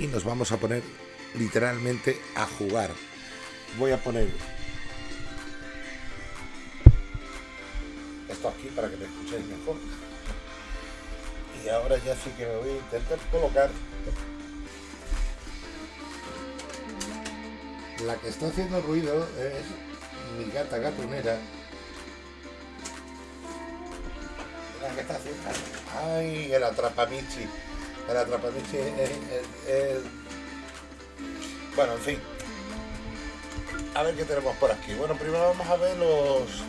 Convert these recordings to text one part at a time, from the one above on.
y nos vamos a poner literalmente a jugar. Voy a poner esto aquí para que me escuchéis mejor. Y ahora ya sí que me voy a intentar colocar la que está haciendo ruido es mi gata gatonera. La que está haciendo. Ay, el atrapamichi. El atrapamichi es, Bueno, en fin. A ver qué tenemos por aquí. Bueno, primero vamos a ver los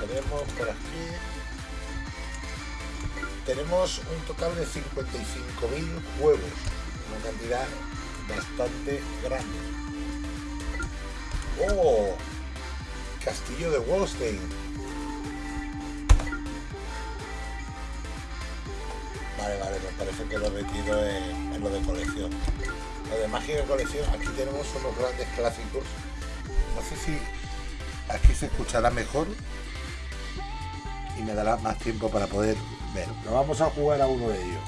tenemos por aquí tenemos un total de 55.000 juegos una cantidad bastante grande oh castillo de Wallstein vale vale me parece que lo he metido en, lo de colección lo de mágica colección aquí tenemos unos grandes clásicos no sé si aquí se escuchará mejor y me dará más tiempo para poder ver. Pero vamos a jugar a uno de ellos.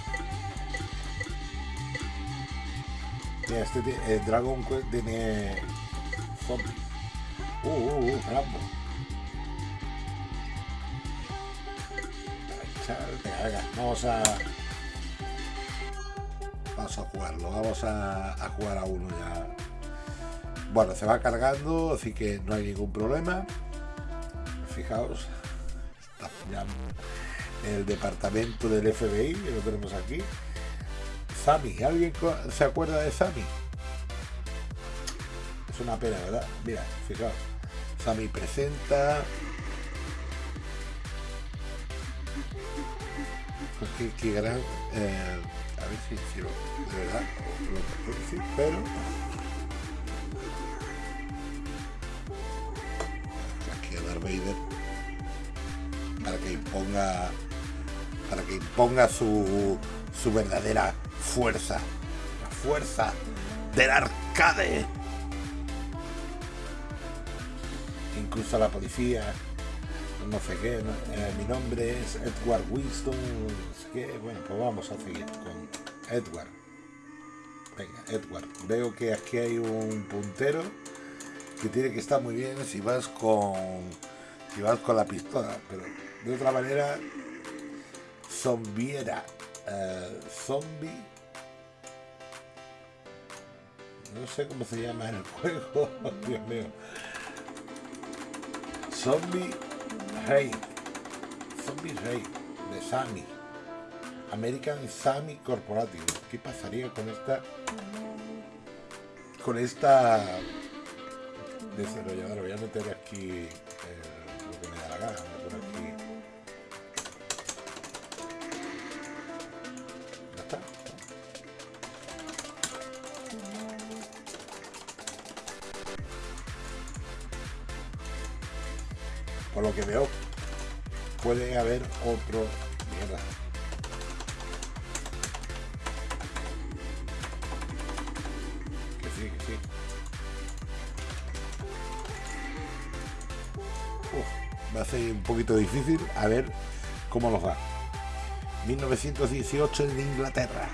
Mira, este eh, Dragon Quest tiene uh, uh, Rambo. Vamos a vamos a jugarlo, vamos a, jugar a uno ya. Bueno, se va cargando, así que no hay ningún problema. Fijaos, el departamento del FBI, que lo tenemos aquí. Sami, ¿alguien se acuerda de Sami? Es una pena, ¿verdad? Mira, fijaos. Sami presenta. Qué, gran. Eh, a ver si, si de verdad lo pero. Aquí a Darth Vader para que imponga para que imponga su, su verdadera fuerza la fuerza del arcade incluso la policía no sé qué eh, mi nombre es Edward Winston bueno pues vamos a seguir con Edward venga Edward veo que aquí hay un puntero que tiene que estar muy bien si vas con si vas con la pistola pero de otra manera, zombiera. Uh, zombie. No sé cómo se llama el juego. Dios mío. Zombie Rey. Zombie Rey de Sammy. American Sammy Corporative. ¿Qué pasaría con esta con esta desarrolladora? Voy a meter aquí eh, lo que me da la gana. Que veo puede haber otro mierda que sí que sí. Uf, va a ser un poquito difícil a ver cómo nos va. 1918 en Inglaterra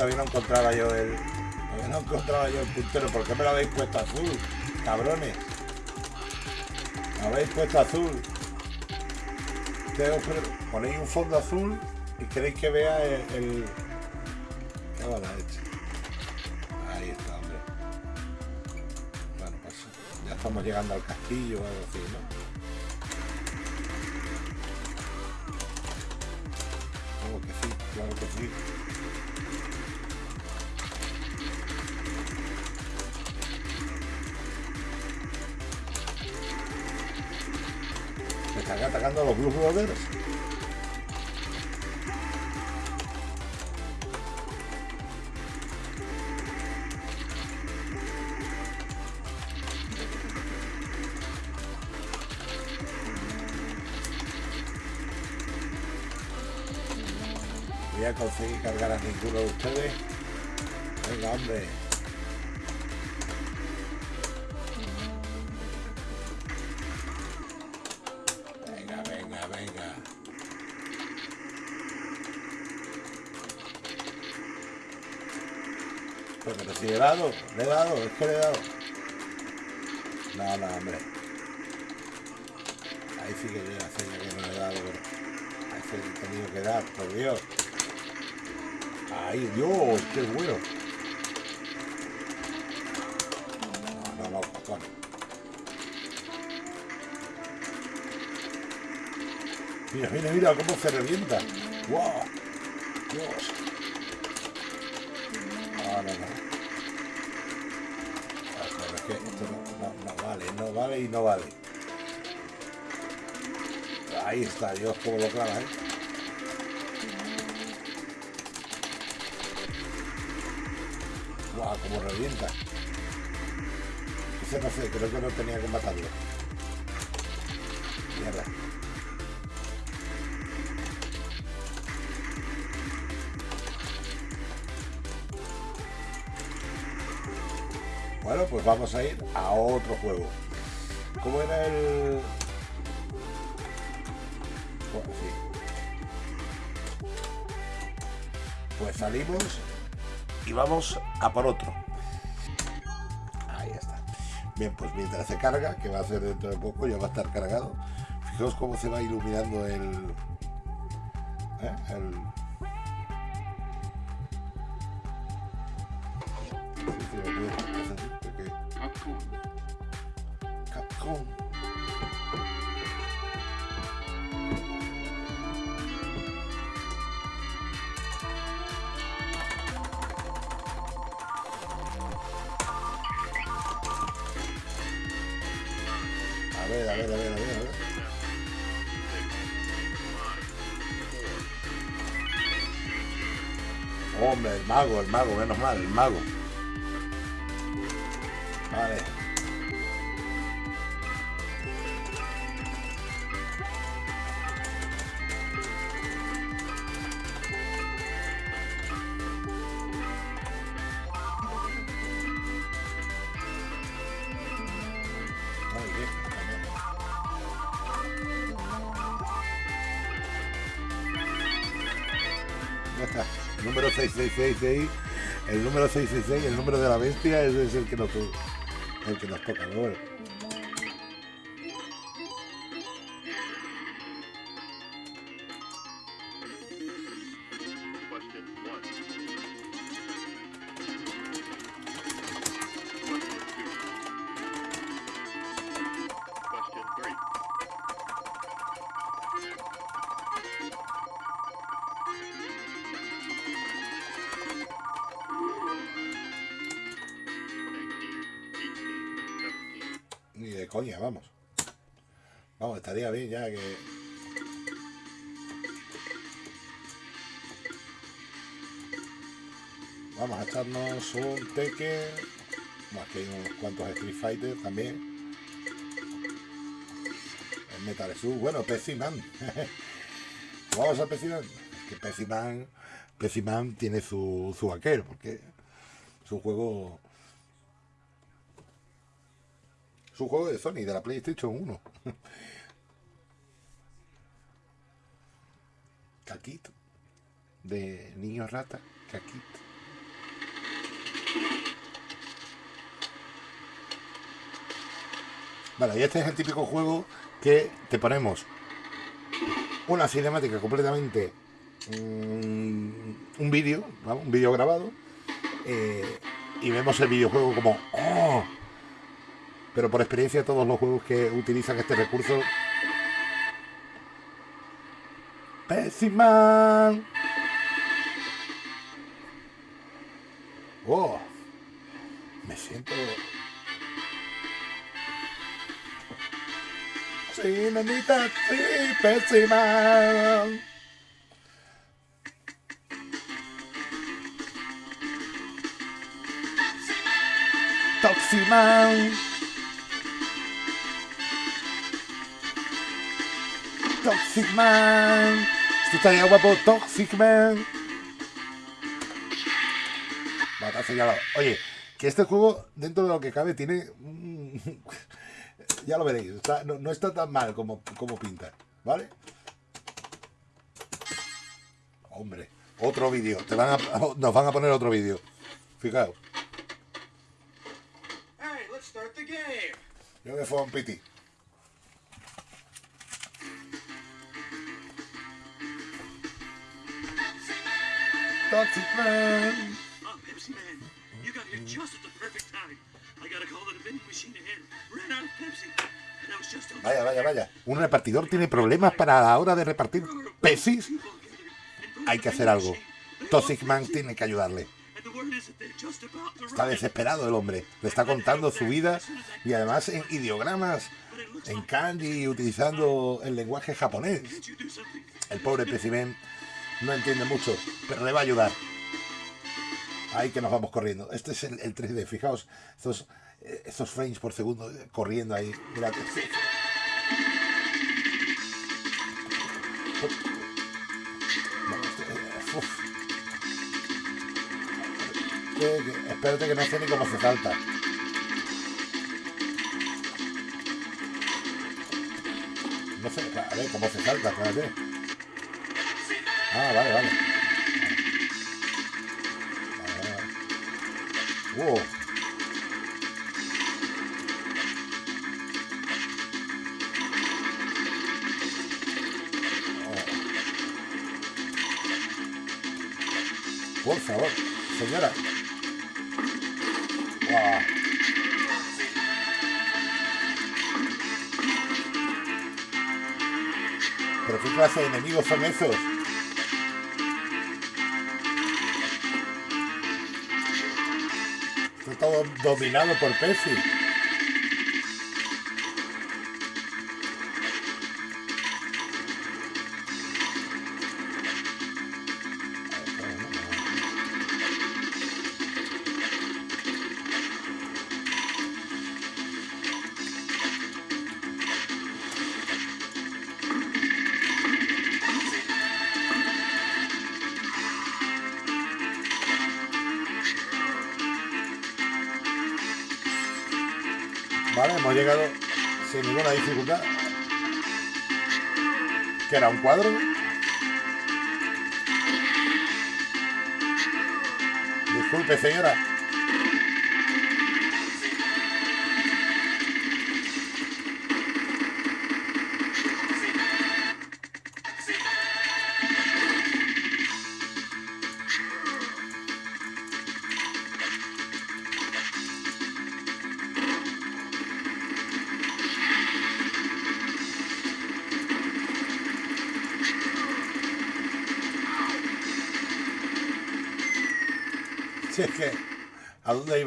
todavía no encontraba yo el. No encontraba yo el puntero. ¿Por qué me lo habéis puesto azul? Cabrones. Me habéis puesto azul. Ustedes ponéis un fondo azul y queréis que vea el. ¿Qué va la hecho? Ahí está, hombre. Bueno, pues ya estamos llegando al castillo o algo así, ¿no? Claro que sí, algunos jugadores. Voy a conseguir cargar a ninguno de ustedes. Dado, le he dado, es que le he dado. No, no, hombre. Ahí sí que sé ya que no le he dado, pero ahí sí he tenido que dar, por Dios. Ay, Dios, qué bueno. No, no, no. Mira, mira, mira cómo se revienta. ¡Wow! Dios. No vale. Ahí está, Dios, como lo clava, ¿eh? ¡Guau! Como revienta. Ese no sé, creo que no tenía que matarlo. Mierda. Bueno, pues vamos a ir a otro juego. ¿Cómo era el...? Pues salimos y vamos a por otro. Ahí está. Bien, pues mientras se carga, que va a ser dentro de poco, ya va a estar cargado. Fijaos cómo se va iluminando el... ¿eh? el... mago, menos mal, el mago. Vale. 666, el número 666, el número de la bestia, ese es el que nos, el que nos toca, ¿no? Bueno. Vamos a echarnos un Tekken. Bueno, aquí hay unos cuantos Street Fighter también. El Metal Slug. Bueno, Peciman. Vamos a Peciman. Que Peciman, Peciman tiene su, su vaquero, porque es un juego es un juego de Sony, de la PlayStation 1. Caquito. De niño rata. Caquito. Vale, y este es el típico juego que te ponemos una cinemática completamente. mm, un vídeo, un vídeo grabado. eh, y vemos el videojuego como. ¡Oh! pero por experiencia todos los juegos que utilizan este recurso Pessiman oh sí, mamita, sí, pésima. Tóxima. Toxic Man. Esto estaría guapo, Toxic Man. Matazo ya Oye, que este juego, dentro de lo que cabe, tiene un ya lo veréis, está- no, no está tan mal como, como pinta, ¿vale? Hombre, otro vídeo. Te van a, nos van a poner otro vídeo. Fijaos, Hey, let's start the game. yo me fui a un piti. Toxic Man. Vaya, vaya, vaya. Un repartidor tiene problemas para la hora de repartir pesis. Hay que hacer algo. Toxic Man tiene que ayudarle. Está desesperado el hombre. Le está contando su vida y además en ideogramas, en kanji, utilizando el lenguaje japonés. El pobre Pecimen no entiende mucho, pero le va a ayudar. Ahí que nos vamos corriendo. Este es el, el 3D. Fijaos, estos, eh, estos frames por segundo eh, corriendo ahí. Mirad. Este, eh, espérate que no sé ni cómo se salta. No sé, a ver cómo se salta, espérate. Ah, vale, vale. Wow. Por favor, señora. Guau. ¿Pero qué clase de enemigos son esos? Dominado por Pepsi. Hemos llegado sin ninguna dificultad. ¿Qué era? ¿Un cuadro? Disculpe, señora.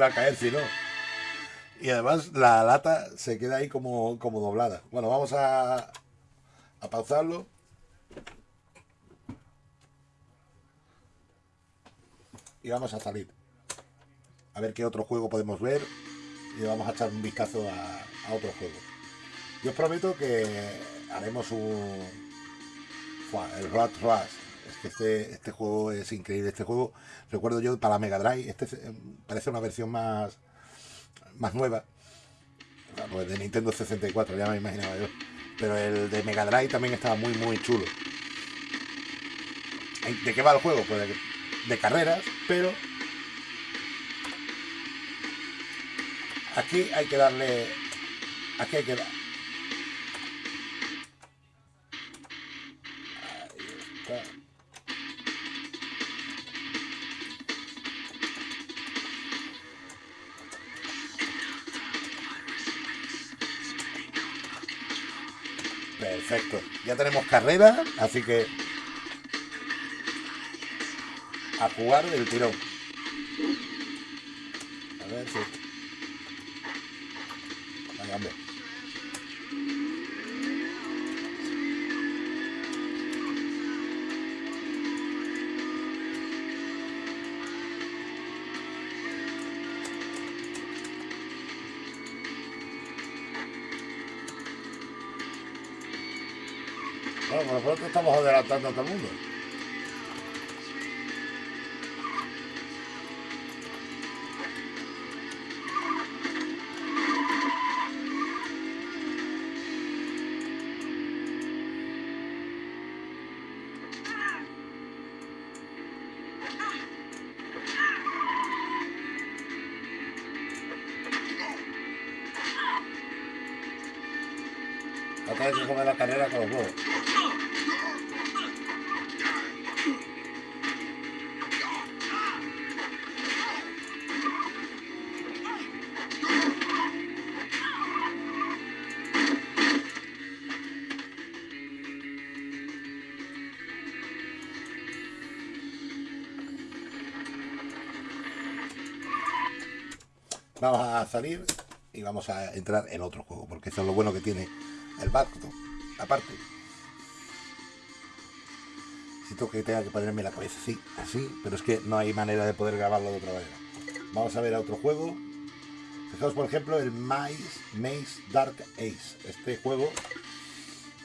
A caer si no? Y además la lata se queda ahí como, como doblada. Bueno, vamos a, a pausarlo. Y vamos a salir. A ver qué otro juego podemos ver. Y vamos a echar un vistazo a, a otro juego. Yo os prometo que haremos un... El Rat Rush. Es que este, este juego es increíble. Este juego, recuerdo yo, para Mega Drive, este es, eh, parece una versión más, más nueva. Claro, el de Nintendo 64, ya me imaginaba yo. Pero el de Mega Drive también estaba muy, muy chulo. ¿De qué va el juego? Pues de, de carreras, pero aquí hay que darle. Aquí hay que tenemos carrera, así que a jugar del tirón. pero nosotros estamos adelantando a todo el mundo. Acá hay que comer la carrera con los huevos. Vamos a salir y vamos a entrar en otro juego, porque eso es lo bueno que tiene el Bacto. Aparte, siento que tenga que ponerme la cabeza así, así, pero es que no hay manera de poder grabarlo de otra manera. Vamos a ver a otro juego. Fijaos, por ejemplo, el Maze, Maze Dark Ace. Este juego,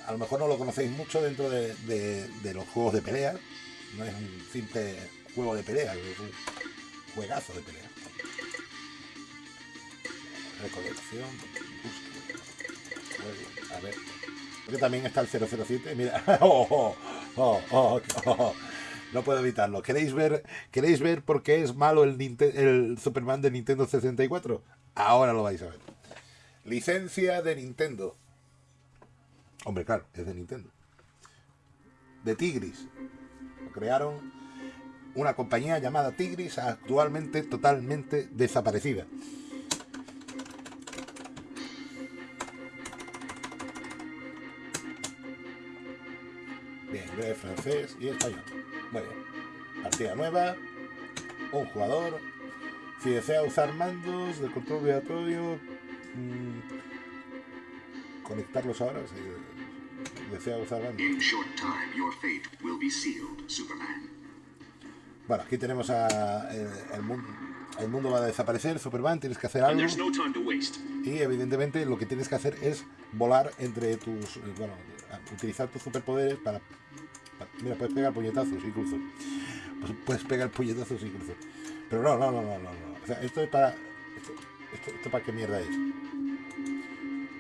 a lo mejor no lo conocéis mucho dentro de, de- de los juegos de pelea. No es un simple juego de pelea, es un juegazo de pelea. Recolección, a ver. Porque también está el 007, mira. Oh, oh, oh, oh, oh. No puedo evitarlo. ¿Queréis ver, ¿Queréis ver por qué es malo el, el Superman de Nintendo 64? Ahora lo vais a ver. Licencia de Nintendo. Hombre, claro, es de Nintendo. De Tigris. Lo crearon una compañía llamada Tigris, actualmente totalmente desaparecida. Inglés, francés y español. Muy bien. Partida nueva. Un jugador. Si desea usar mandos de control vibratorio, mm, conectarlos ahora. Si desea usar mandos. In short time, your fate will be sealed, Superman. Bueno, aquí tenemos a el, el mundo. El mundo va a desaparecer, Superman, tienes que hacer algo. Y evidentemente lo que tienes que hacer es volar entre tus. eh, Bueno, utilizar tus superpoderes para. Mira, puedes pegar puñetazos incluso. Pues puedes pegar puñetazos incluso. Pero no, no, no, no, no. O sea, esto es para. Esto, esto, para qué mierda es.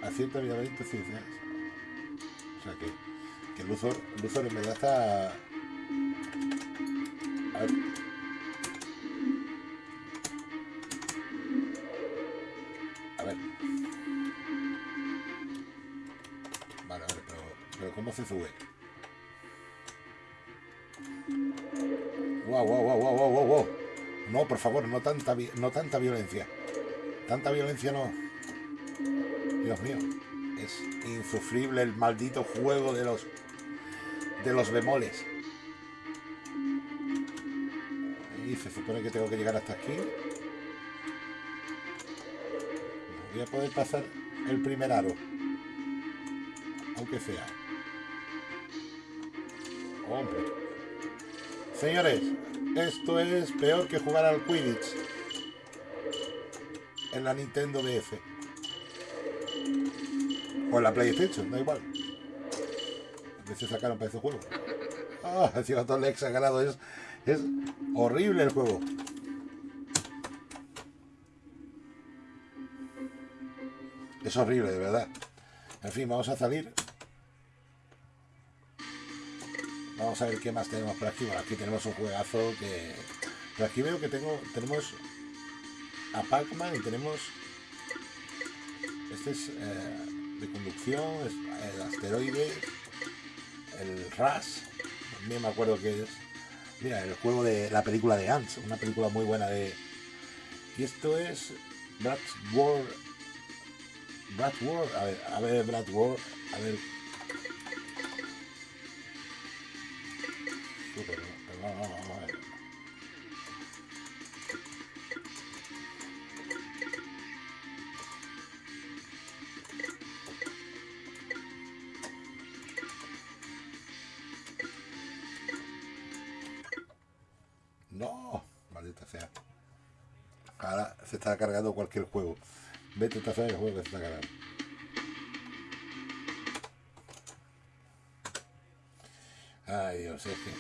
Acierta habilidades ciencias. O sea que. Que Luthor, Luthor en verdad está. A ver. A ver. Vale, vale, pero, pero ¿cómo se sube? No, por favor, no tanta, no tanta violencia. Tanta violencia no. Dios mío, es insufrible el maldito juego de los de los bemoles. Y se supone que tengo que llegar hasta aquí. Voy a poder pasar el primer aro. Aunque sea. Señores, esto es peor que jugar al Quidditch. En la Nintendo DS. O en la PlayStation, da igual. A veces sacaron para ese juego. Ah, encima todo el ex ha ganado. Es, es horrible el juego. Es horrible, de verdad. En fin, vamos a salir. Vamos a ver qué más tenemos por aquí. Bueno, aquí tenemos un juegazo que... Aquí veo que tengo, tenemos a Pac-Man y tenemos... Este es eh, de conducción, es el asteroide, el RAS. También me acuerdo que es... Mira, el juego de la película de Ants, una película muy buena de... Y esto es Brad Ward, a ver, a ver, Brad Ward, a ver. No, maldita sea. Ahora se está cargando cualquier juego. Vete a saber el juego que se está cargando. Ay, Dios, es que.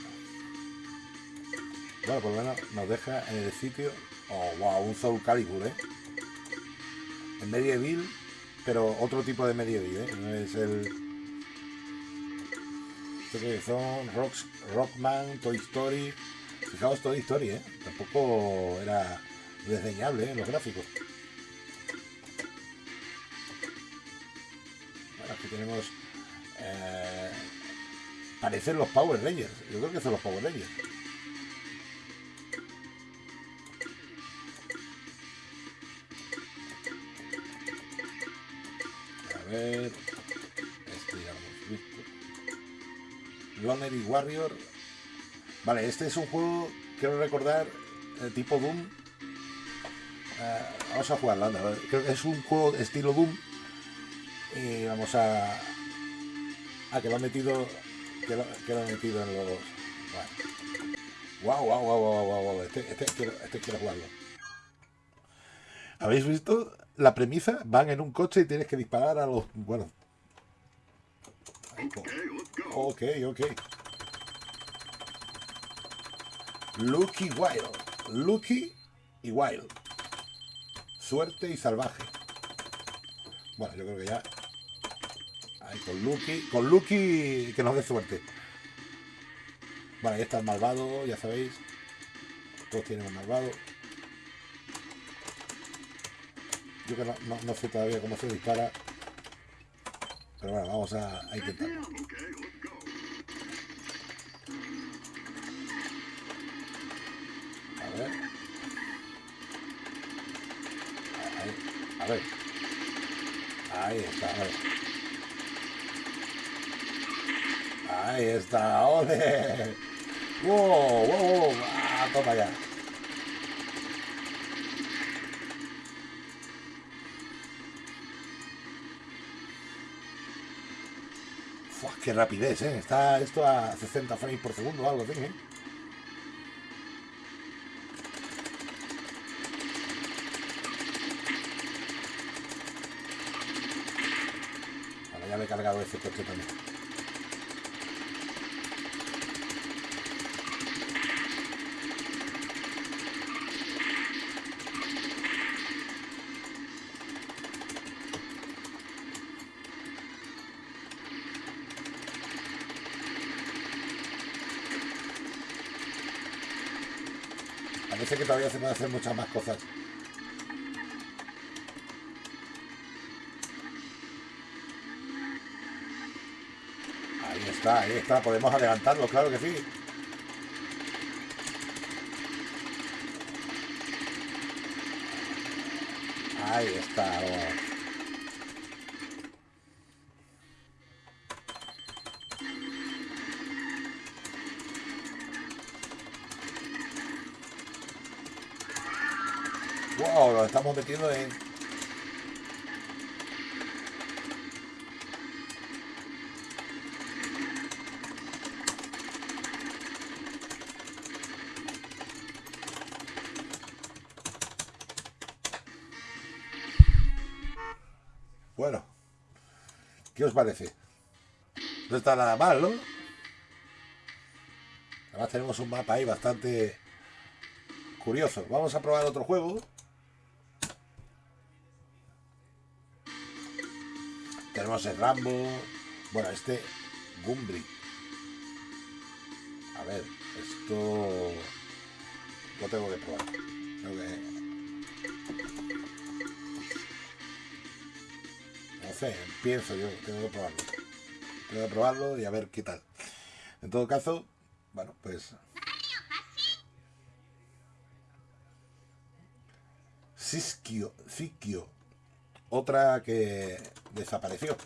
Bueno, por lo menos nos deja en el sitio. Oh, wow, un Soul Calibur, ¿eh? En Medieval, pero otro tipo de Medieval, ¿eh? No es el. Que son Rockman, Toy Story. Fijaos, Toy Story, ¿eh? Tampoco era desdeñable, ¿eh? Los gráficos. Bueno, aquí tenemos eh, parecen los Power Rangers. Yo creo que son los Power Rangers. A ver. Este ya lo hemos visto. Lonely Warrior. Vale, este es un juego, quiero recordar, eh, tipo Doom. Eh, vamos a jugarlo, anda. a. Creo que es un juego estilo Doom. Y vamos a. Ah, que lo han metido. Que lo, que metido en los. Vale. Wow, wow, wow, wow, wow, wow. Este, este, quiero, este quiero jugarlo. ¿Habéis visto la premisa? Van en un coche y tienes que disparar a los. Bueno. Ok, ok. Lucky Wild. Lucky y Wild. Suerte y salvaje. Bueno, yo creo que ya. Ahí con Lucky. Con Lucky que nos dé suerte. Bueno, ahí está el malvado, ya sabéis. Todos tienen un malvado. Yo que no, no- sé todavía cómo se dispara. Pero bueno, vamos a, a intentarlo. Ahí está. Ahí está, ¡ole! ¡Wow! ¡Wow! wow. ¡Ah, toma ya! Fua, ¡Qué rapidez, eh! Está esto a 60 frames por segundo o algo así, ¿eh? Ahora ya me he cargado ese coche también. Parece que todavía se pueden hacer muchas más cosas. Ahí está. Podemos adelantarlo, claro que sí. Ahí está. Wow, lo estamos metiendo en. ¿Qué os parece? No está nada mal, ¿no? Además tenemos un mapa ahí bastante curioso. Vamos a probar otro juego. Tenemos el Rambo. Bueno, este Gumbri. A ver, esto lo tengo que probar. Sé, pienso yo, tengo que probarlo. Tengo que probarlo y a ver qué tal. En todo caso, bueno, pues. Siskio, Siskio, otra que desapareció.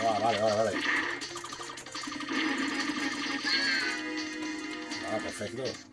Ah, vale, vale, vale. Ah, perfecto.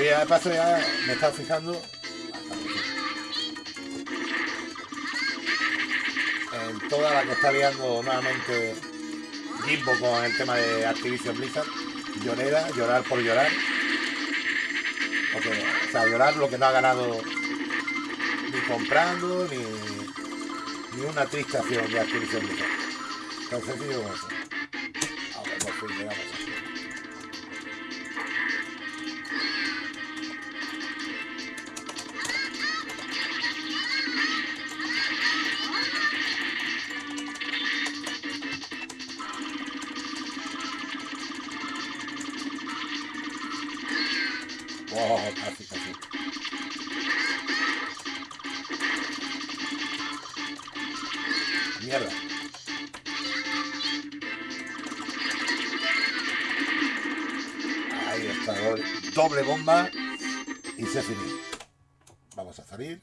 Oye, de paso ya me estaba fijando toda la que está liando nuevamente Jimbo con el tema de Activision Blizzard. Llorera, llorar por llorar. Porque, o sea, llorar lo que no ha ganado ni comprando, ni, ni una triste acción de Activision Blizzard. Tan sencillo como eso. Mierda. Ahí está, doble, bomba y se finí. Vamos a salir.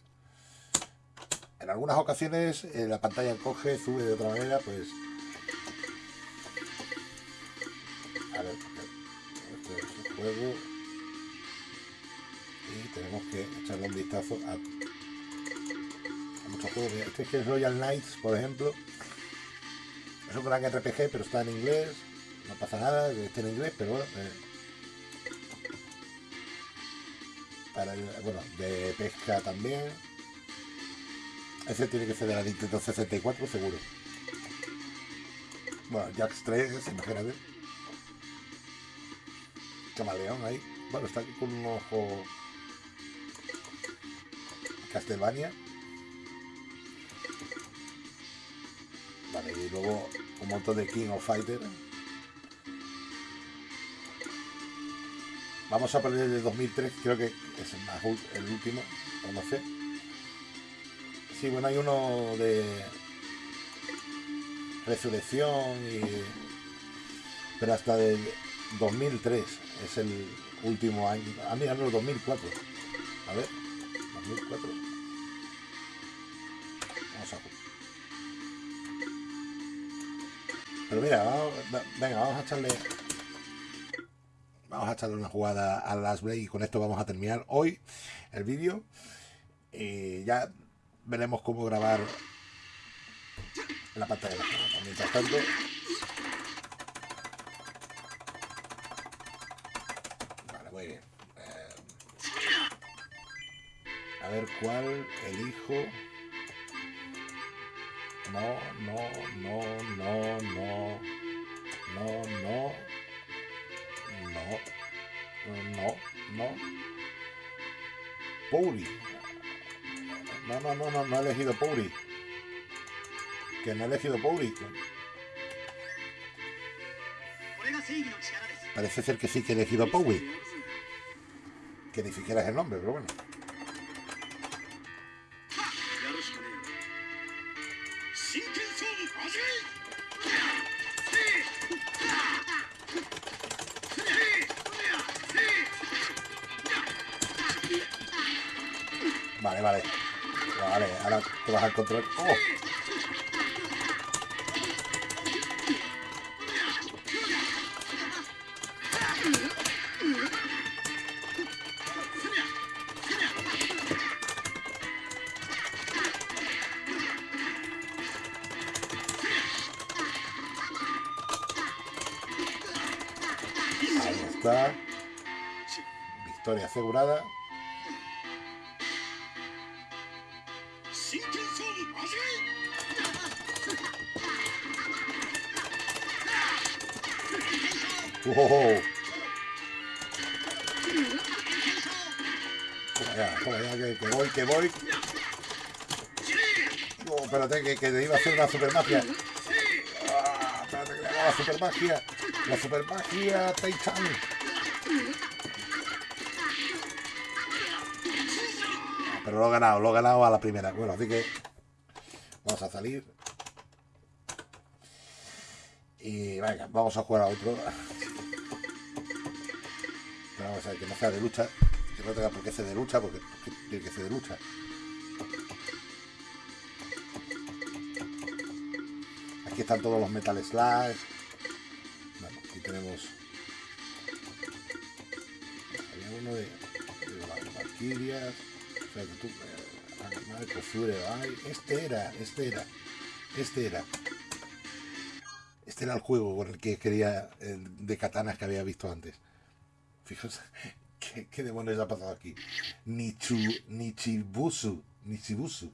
En algunas ocasiones eh, la pantalla coge, sube de otra manera, pues... A ver, este es el juego Este es que es Royal Knights, por ejemplo. Es un gran RPG, pero está en inglés. No pasa nada, que en inglés, pero bueno. eh, bueno, de pesca también. Ese tiene que ser de la Nintendo 64, seguro. Bueno, Jax 3, imagínate. Camaleón ahí. Bueno, está aquí con un ojo Castlevania. Y luego un montón de King of Fighter. Vamos a poner el de 2003, creo que es el, más el último, o no sé. Sí, bueno, hay uno de Resurrección y... Pero hasta del 2003 es el último año. Ah, mira, no, 2004. A ver, 2004. Pero mira, vamos- va- venga, vamos a echarle... Vamos a echarle una jugada a Last Blade y con esto vamos a terminar hoy el vídeo. Y ya veremos cómo grabar la pantalla. Mientras tanto, Vale, muy bien. Eh, a ver cuál elijo no, no, no, no, no, no, no, no, no, no. Puri. No, no, no, no, no he elegido Puri. Que no he elegido Puri. Parece ser que sí que he elegido Puri. Que ni siquiera es el nombre, pero bueno. Vale, vale. Vale, ahora te vas a encontrar. ¡Oh! asegurada. ¡Wow! Oh. Ya, que, voy, que voy. Oh, espérate, que, te iba a hacer una super magia. Ah, la super magia. La super magia, Taichan. Pero lo he ganado, lo he ganado a la primera. Bueno, así que vamos a salir. Y venga, vamos a jugar a otro. Vamos a ver que no sea de lucha. Que no tenga por qué ser de lucha, porque tiene que ser de lucha. Aquí están todos los Metal Slash. Bueno, aquí tenemos. Había uno de, de. Este era, este era. Este era. Este era el juego con el que quería. de katanas que había visto antes. Fijaos, ¿qué, qué demonios ha pasado aquí? Nichu, Nichibusu. Nichibusu.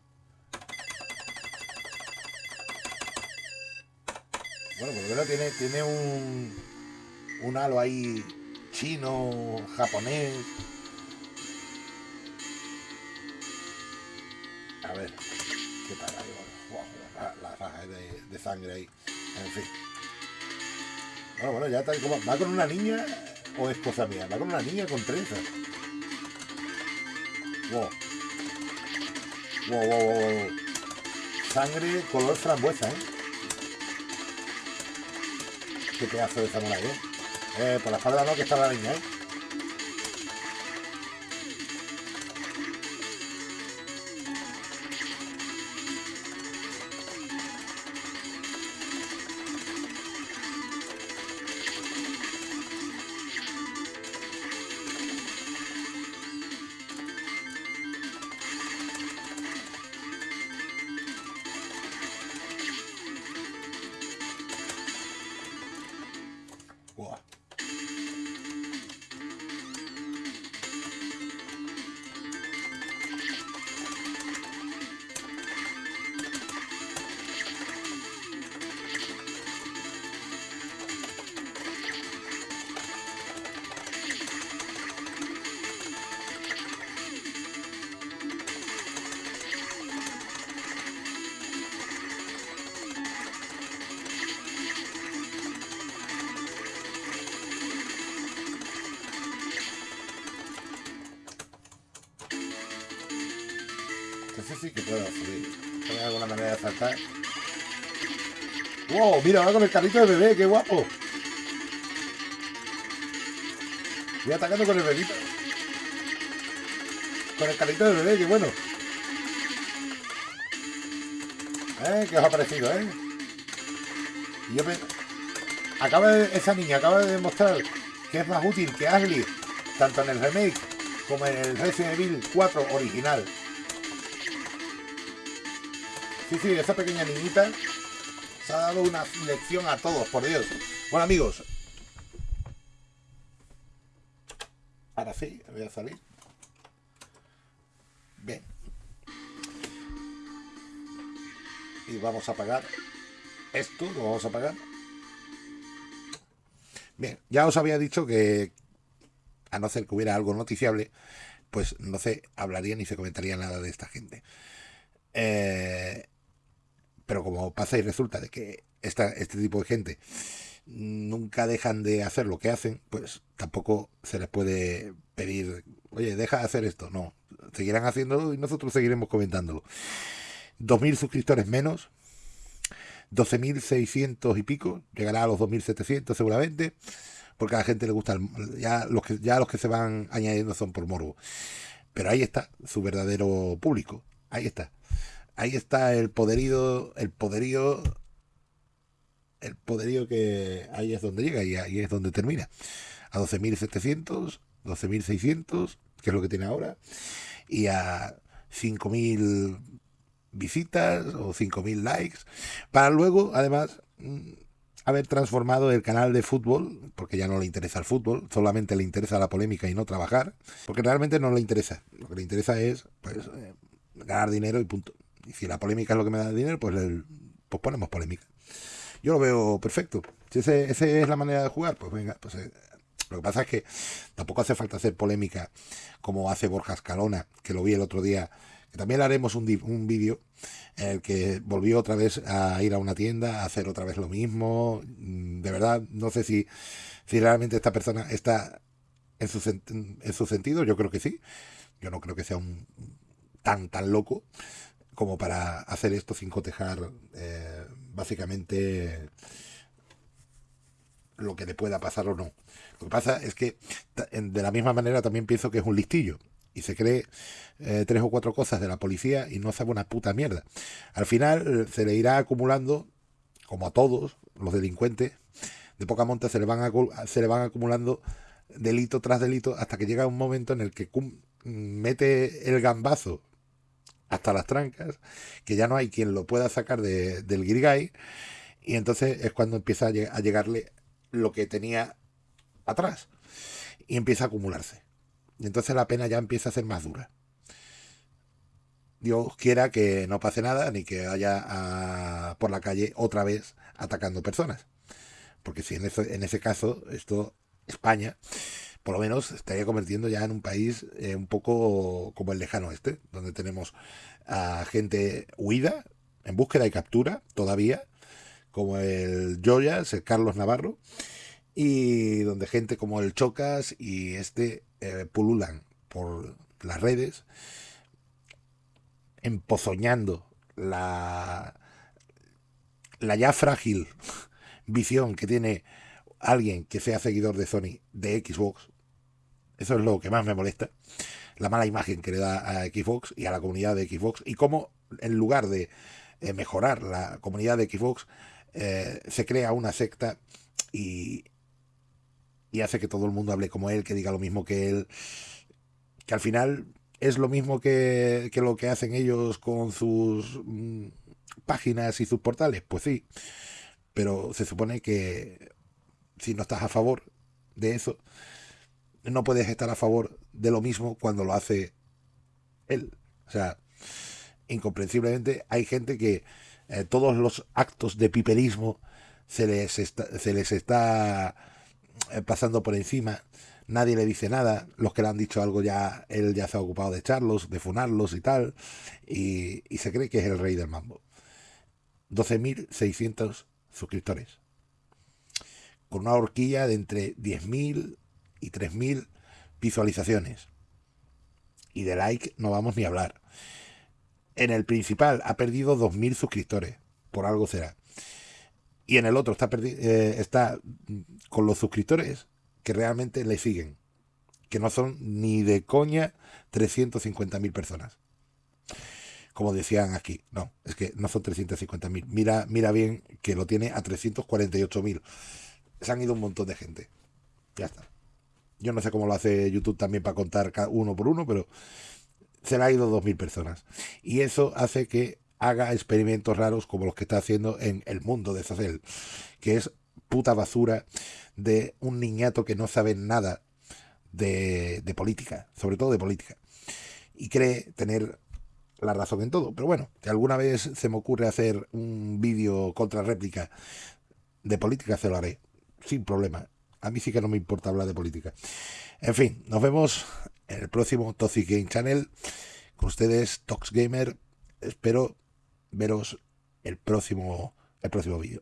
Bueno, por lo tiene, tiene un, un halo ahí chino, japonés. A ver, ¿qué tal ahí? Guau, la, raja de, de sangre ahí. En fin. Bueno, bueno, ya tal como. ¿Va con una niña o es cosa mía? Va con una niña con trenzas. Wow. Wow, wow, wow, wow. Sangre color frambuesa, ¿eh? Qué pedazo de samurai, ¿eh? Eh, por la espalda no, que está la niña, ¿eh? Entonces sí que puedo subir. ¿Hay alguna manera de saltar? ¡Wow! Mira, va con el carrito de bebé, qué guapo. Voy atacando con el bebito. Con el carrito de bebé, qué bueno. ¿Eh? ¿Qué os ha parecido, eh? Y yo me... Acaba de... Esa niña acaba de demostrar que es más útil que Ashley, tanto en el remake como en el Resident Evil 4 original. Sí, sí, esa pequeña niñita se ha dado una lección a todos, por Dios. Bueno, amigos. Ahora sí, voy a salir. Bien. Y vamos a apagar esto, lo vamos a apagar. Bien, ya os había dicho que a no ser que hubiera algo noticiable, pues no se hablaría ni se comentaría nada de esta gente. Eh, pero como pasa y resulta de que esta, este tipo de gente nunca dejan de hacer lo que hacen, pues tampoco se les puede pedir, oye, deja de hacer esto. No, seguirán haciéndolo y nosotros seguiremos comentándolo. 2.000 suscriptores menos, 12.600 y pico, llegará a los 2.700 seguramente, porque a la gente le gusta, el- ya los que ya los que se van añadiendo son por morbo. Pero ahí está su verdadero público, ahí está. Ahí está el poderío, el poderío, el poderío que ahí es donde llega y ahí es donde termina. A 12.700, 12.600, que es lo que tiene ahora, y a 5.000 visitas o 5.000 likes, para luego, además, mm, haber transformado el canal de fútbol, porque ya no le interesa el fútbol, solamente le interesa la polémica y no trabajar, porque realmente no le interesa. Lo que le interesa es pues, eh, ganar dinero y punto. Y si la polémica es lo que me da dinero, pues, el- pues ponemos polémica. Yo lo veo perfecto. Si ese, ese es la manera de jugar, pues venga, pues eh, lo que pasa es que tampoco hace falta hacer polémica como hace Borja Escalona, que lo vi el otro día, que también haremos un, un vídeo en el que volvió otra vez a ir a una tienda, a hacer otra vez lo mismo. Mm, De verdad, no sé si, si realmente esta persona está en su, en su sentido, yo creo que sí. Yo no creo que sea un tan, tan loco como para hacer esto sin cotejar eh, básicamente lo que le pueda pasar o no. Lo que pasa es que de la misma manera también pienso que es un listillo y se cree eh, tres o cuatro cosas de la policía y no sabe una puta mierda. Al final se le irá acumulando, como a todos los delincuentes, de poca monta se le van, acu- se le van acumulando delito tras delito hasta que llega un momento en el que mete el gambazo hasta las trancas, que ya no hay quien lo pueda sacar de- del guirigay, y entonces es cuando empieza a, lle- a llegarle lo que tenía atrás, y empieza a acumularse. Y entonces la pena ya empieza a ser más dura. Dios quiera que no pase nada, ni que vaya a- por la calle otra vez atacando personas. Porque si en, eso- en ese caso, esto, España, por lo menos estaría convirtiendo ya en un país eh, un poco como el lejano este, donde tenemos a gente huida, en búsqueda y captura todavía, como el Joyas, el Carlos Navarro, y donde gente como el Chocas y este eh, pululan por las redes, empozoñando la, la ya frágil visión que tiene alguien que sea seguidor de Sony de Xbox. Eso es lo que más me molesta. La mala imagen que le da a Xbox y a la comunidad de Xbox. Y cómo en lugar de eh, mejorar la comunidad de Xbox, eh, se crea una secta y, y hace que todo el mundo hable como él, que diga lo mismo que él. Que al final es lo mismo que, que lo que hacen ellos con sus mm, páginas y sus portales. Pues sí. Pero se supone que si no estás a favor de eso, no puedes estar a favor de lo mismo cuando lo hace él. O sea, incomprensiblemente hay gente que eh, todos los actos de piperismo se les está, se les está eh, pasando por encima. Nadie le dice nada. Los que le han dicho algo ya, él ya se ha ocupado de echarlos, de funarlos y tal. Y, y se cree que es el rey del mambo. 12.600 suscriptores. Con una horquilla de entre 10.000 y 3.000 visualizaciones. Y de like no vamos ni a hablar. En el principal ha perdido 2.000 suscriptores. Por algo será. Y en el otro está, eh, está con los suscriptores que realmente le siguen. Que no son ni de coña 350.000 personas. Como decían aquí. No, es que no son 350.000. Mira, mira bien que lo tiene a 348.000. Se han ido un montón de gente. Ya está. Yo no sé cómo lo hace YouTube también para contar uno por uno, pero se le ha ido 2.000 personas. Y eso hace que haga experimentos raros como los que está haciendo en El Mundo de Zacel, que es puta basura de un niñato que no sabe nada de, de política, sobre todo de política, y cree tener la razón en todo. Pero bueno, que alguna vez se me ocurre hacer un vídeo contra réplica de política, se lo haré, sin problema. A mí sí que no me importa hablar de política. En fin, nos vemos en el próximo Toxic Game Channel. Con ustedes, Tox Gamer. Espero veros el próximo, el próximo vídeo.